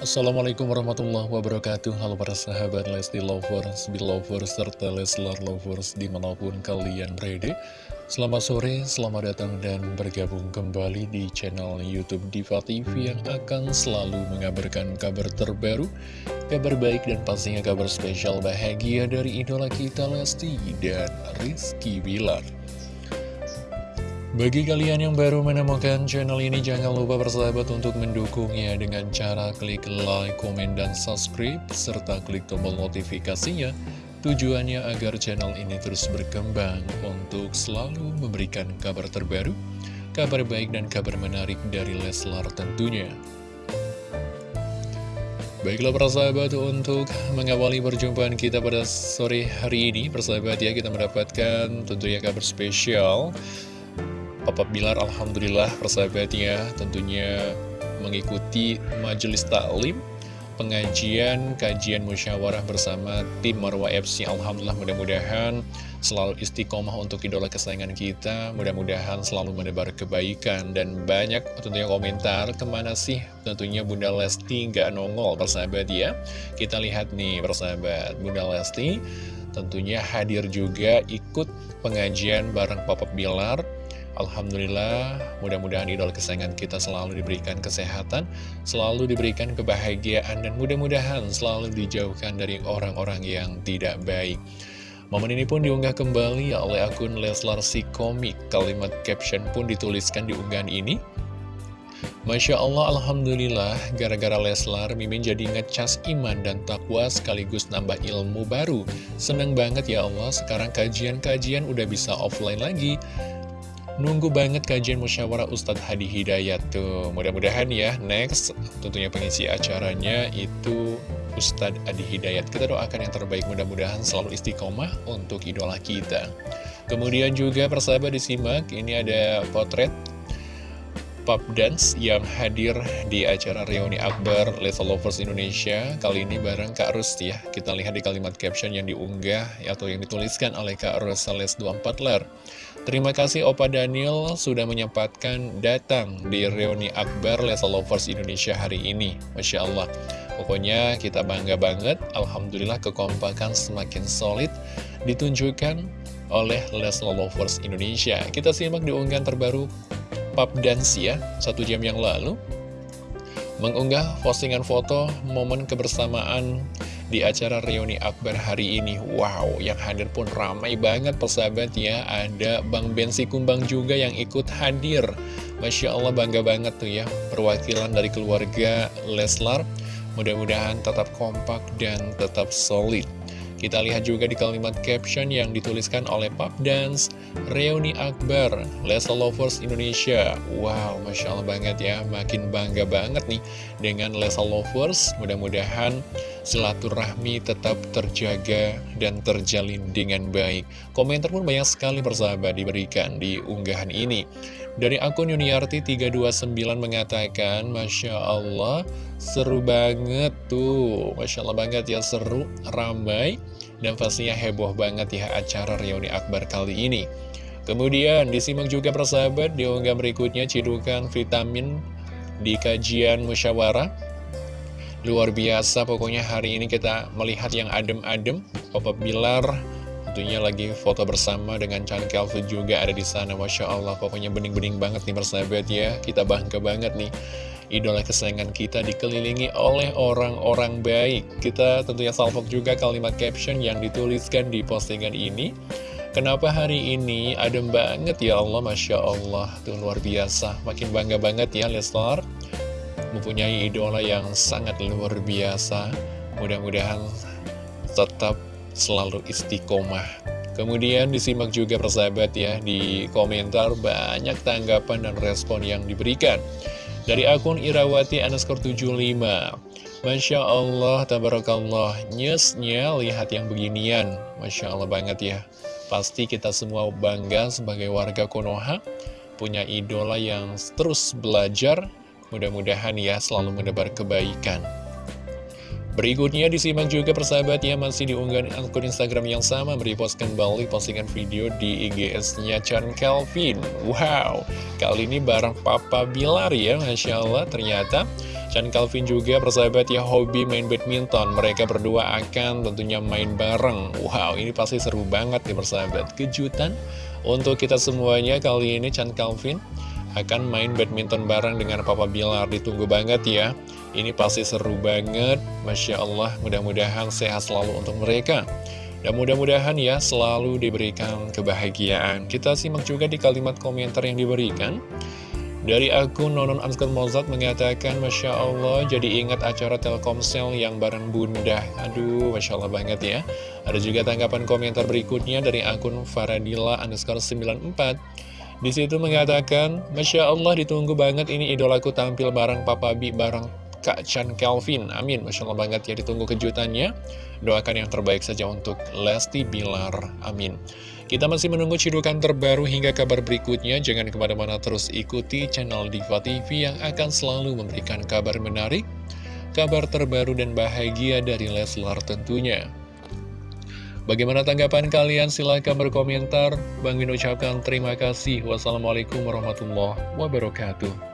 Assalamualaikum warahmatullahi wabarakatuh. Halo para sahabat Lesti Lovers, Belovers, serta Leslar Lovers di mana pun kalian berada. Selamat sore, selamat datang dan bergabung kembali di channel Youtube Diva TV Yang akan selalu mengabarkan kabar terbaru Kabar baik dan pastinya kabar spesial bahagia dari idola kita Lesti dan Rizky Bilar bagi kalian yang baru menemukan channel ini, jangan lupa bersahabat untuk mendukungnya dengan cara klik like, komen, dan subscribe, serta klik tombol notifikasinya. Tujuannya agar channel ini terus berkembang untuk selalu memberikan kabar terbaru, kabar baik dan kabar menarik dari Leslar tentunya. Baiklah persahabat untuk mengawali perjumpaan kita pada sore hari ini Persahabat ya kita mendapatkan tentunya kabar spesial Papa Bilar Alhamdulillah persahabatnya tentunya mengikuti majelis taklim pengajian, kajian musyawarah bersama tim Marwa FC Alhamdulillah mudah-mudahan selalu istiqomah untuk idola kesayangan kita. Mudah-mudahan selalu menebar kebaikan dan banyak tentunya komentar. Ke mana sih tentunya Bunda Lesti nggak nongol persahabat ya? Kita lihat nih persahabat Bunda Lesti tentunya hadir juga ikut pengajian bareng Papa Bilar Alhamdulillah, mudah-mudahan idola kesayangan kita selalu diberikan kesehatan, selalu diberikan kebahagiaan, dan mudah-mudahan selalu dijauhkan dari orang-orang yang tidak baik. Momen ini pun diunggah kembali oleh akun Leslar si komik. Kalimat caption pun dituliskan di unggahan ini. Masya Allah, Alhamdulillah, gara-gara Leslar, Mimin jadi ngecas iman dan takwa sekaligus nambah ilmu baru. Seneng banget ya Allah, sekarang kajian-kajian udah bisa offline lagi. Nunggu banget kajian musyawarah Ustadz Hadi Hidayat tuh Mudah-mudahan ya next tentunya pengisi acaranya itu Ustadz Hadi Hidayat. Kita doakan yang terbaik mudah-mudahan selalu istiqomah untuk idola kita. Kemudian juga persahabat disimak ini ada potret Pop Dance yang hadir di acara reuni Akbar Lesa Lovers Indonesia. Kali ini bareng Kak Rus ya. Kita lihat di kalimat caption yang diunggah atau yang dituliskan oleh Kak Rus Sales 24 Ler Terima kasih Opa Daniel sudah menyempatkan datang di reuni Akbar Lesa Lovers Indonesia hari ini. Masya Allah. Pokoknya kita bangga banget. Alhamdulillah kekompakan semakin solid ditunjukkan oleh Lesla Lovers Indonesia. Kita simak di unggahan terbaru Dance ya, satu jam yang lalu. Mengunggah postingan foto momen kebersamaan di acara reuni Akbar hari ini. Wow, yang hadir pun ramai banget persahabat ya Ada Bang Bensi Kumbang juga yang ikut hadir. Masya Allah bangga banget tuh ya Perwakilan dari keluarga Leslar. Mudah-mudahan tetap kompak dan tetap solid kita lihat juga di kalimat caption yang dituliskan oleh Pop Dance Reuni Akbar, Lesa Lovers Indonesia. Wow, Masya Allah banget ya Makin bangga banget nih dengan Lesa Lovers. Mudah-mudahan silaturahmi tetap terjaga dan terjalin dengan baik. Komentar pun banyak sekali persahabat diberikan di unggahan ini. Dari akun Yuniarti329 mengatakan Masya Allah seru banget tuh. Masya Allah banget ya seru, ramai dan pastinya heboh banget ya acara reuni akbar kali ini. Kemudian disimak juga persahabat di unggah berikutnya cidukan vitamin di kajian musyawarah. Luar biasa pokoknya hari ini kita melihat yang adem-adem Papa Bilar tentunya lagi foto bersama dengan Chan Kelvin juga ada di sana. Masya Allah pokoknya bening-bening banget nih persahabat ya. Kita bangga banget nih idola kesayangan kita dikelilingi oleh orang-orang baik. Kita tentunya salvok juga kalimat caption yang dituliskan di postingan ini. Kenapa hari ini adem banget ya Allah, Masya Allah, itu luar biasa. Makin bangga banget ya Leslar, mempunyai idola yang sangat luar biasa. Mudah-mudahan tetap selalu istiqomah. Kemudian disimak juga persahabat ya, di komentar banyak tanggapan dan respon yang diberikan. Dari akun Irawati underscore 75 Masya Allah, tabarakallah Nyesnya lihat yang beginian. Masya Allah banget ya. Pasti kita semua bangga sebagai warga Konoha Punya idola yang terus belajar. Mudah-mudahan ya selalu mendebar kebaikan Berikutnya disimak juga persahabat ya masih diunggah akun Instagram yang sama. Merepost kembali postingan video di IGS-nya Chan Kelvin. Wow, kali ini bareng Papa Bilar ya, Masya Allah ternyata. Chan Calvin juga persahabat ya hobi main badminton. Mereka berdua akan tentunya main bareng. Wow ini pasti seru banget nih persahabat. Kejutan untuk kita semuanya kali ini Chan Calvin akan main badminton bareng dengan Papa Bilar Ditunggu banget ya Ini pasti seru banget. Masya Allah mudah-mudahan sehat selalu untuk mereka. Dan mudah-mudahan ya selalu diberikan kebahagiaan. Kita simak juga di kalimat komentar yang diberikan. Dari akun Nonon Anskar Mozart mengatakan Masya Allah jadi ingat acara Telkomsel yang bareng bunda. Aduh Masya Allah banget ya. Ada juga tanggapan komentar berikutnya dari akun Faradila underscore 94 di situ mengatakan Masya Allah ditunggu banget ini idolaku tampil bareng Papa Bi bareng Kak Chan Kelvin Amin Masya Allah banget ya ditunggu kejutannya Doakan yang terbaik saja untuk Lesti Bilar Amin kita masih menunggu cidukan terbaru hingga kabar berikutnya. Jangan ke mana-mana terus ikuti channel Diva TV yang akan selalu memberikan kabar menarik, kabar terbaru dan bahagia dari Leslar tentunya. Bagaimana tanggapan kalian? Silahkan berkomentar. Bang Min ucapkan terima kasih. Wassalamualaikum warahmatullahi wabarakatuh.